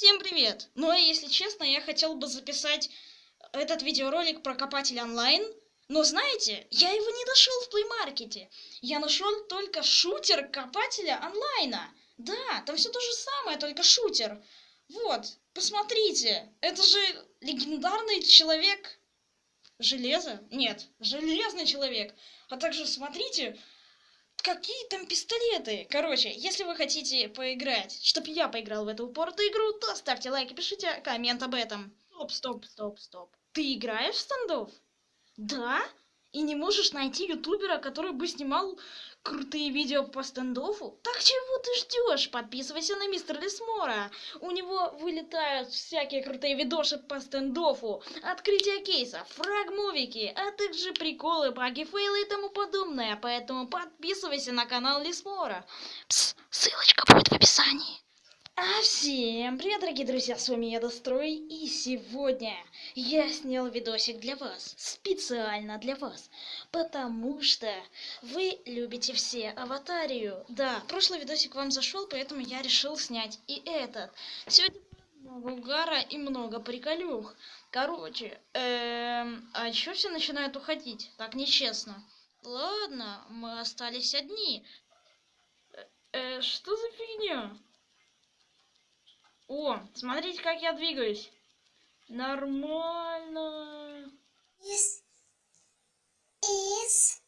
Всем привет! Ну а если честно, я хотел бы записать этот видеоролик про Копатель онлайн. Но знаете, я его не нашел в плеймаркете. Я нашел только шутер Копателя онлайна. Да, там все то же самое, только шутер. Вот, посмотрите, это же легендарный человек... Железо? Нет, железный человек. А также смотрите, Какие там пистолеты? Короче, если вы хотите поиграть, чтобы я поиграл в эту упоротую игру, то ставьте лайк и пишите коммент об этом. Стоп, стоп, стоп, стоп. Ты играешь в стандов? Да? И не можешь найти ютубера, который бы снимал крутые видео по стендофу? Так чего ты ждешь? Подписывайся на мистера Лесмора. У него вылетают всякие крутые видоши по стендофу, открытие кейса, фрагмовики, а также приколы, баги, фейлы и тому подобное. Поэтому подписывайся на канал Лесмора. Пс, ссылочка будет в описании. А всем привет, дорогие друзья, с вами я Дострой, и сегодня я снял видосик для вас, специально для вас, потому что вы любите все аватарию. Да, прошлый видосик вам зашел, поэтому я решил снять и этот. Сегодня много угара и много приколюх. Короче, эм, а чё все начинают уходить? Так нечестно. Ладно, мы остались одни. Э, э, что за фигня? О, смотрите, как я двигаюсь. Нормально. Is is